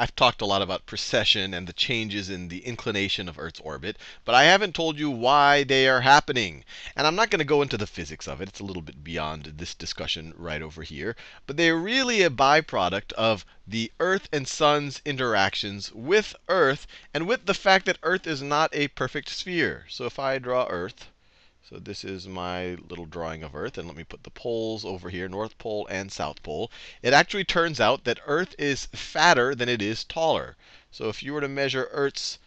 I've talked a lot about precession and the changes in the inclination of Earth's orbit, but I haven't told you why they are happening. And I'm not going to go into the physics of it. It's a little bit beyond this discussion right over here. But they're really a byproduct of the Earth and Sun's interactions with Earth and with the fact that Earth is not a perfect sphere. So if I draw Earth, so this is my little drawing of Earth. And let me put the poles over here, North Pole and South Pole. It actually turns out that Earth is fatter than it is taller. So if you were to measure Earth's,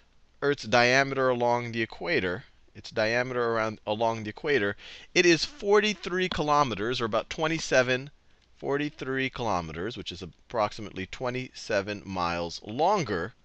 Earth's diameter along the equator, its diameter around along the equator, it is 43 kilometers, or about 27, 43 kilometers, which is approximately 27 miles longer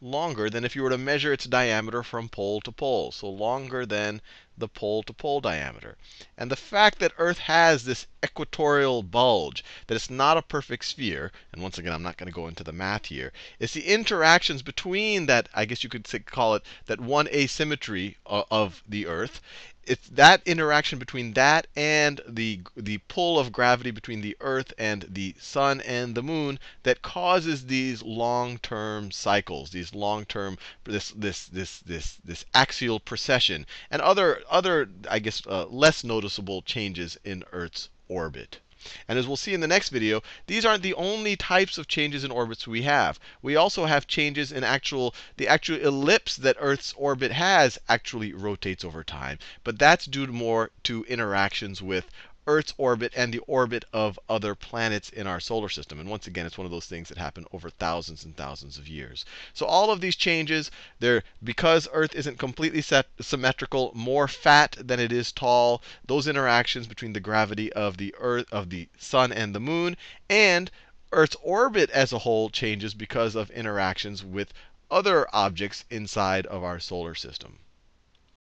longer than if you were to measure its diameter from pole to pole. So longer than the pole to pole diameter. And the fact that Earth has this equatorial bulge, that it's not a perfect sphere, and once again, I'm not going to go into the math here, it's the interactions between that, I guess you could say, call it that one asymmetry of the Earth it's that interaction between that and the the pull of gravity between the Earth and the sun and the moon that causes these long-term cycles, these long-term this this this this this axial precession and other other I guess uh, less noticeable changes in Earth's orbit. And as we'll see in the next video, these aren't the only types of changes in orbits we have. We also have changes in actual, the actual ellipse that Earth's orbit has actually rotates over time. But that's due more to interactions with Earth's orbit and the orbit of other planets in our solar system. And once again, it's one of those things that happen over thousands and thousands of years. So all of these changes, they're because Earth isn't completely symmetrical, more fat than it is tall. Those interactions between the gravity of the Earth, of the Sun and the Moon, and Earth's orbit as a whole changes because of interactions with other objects inside of our solar system.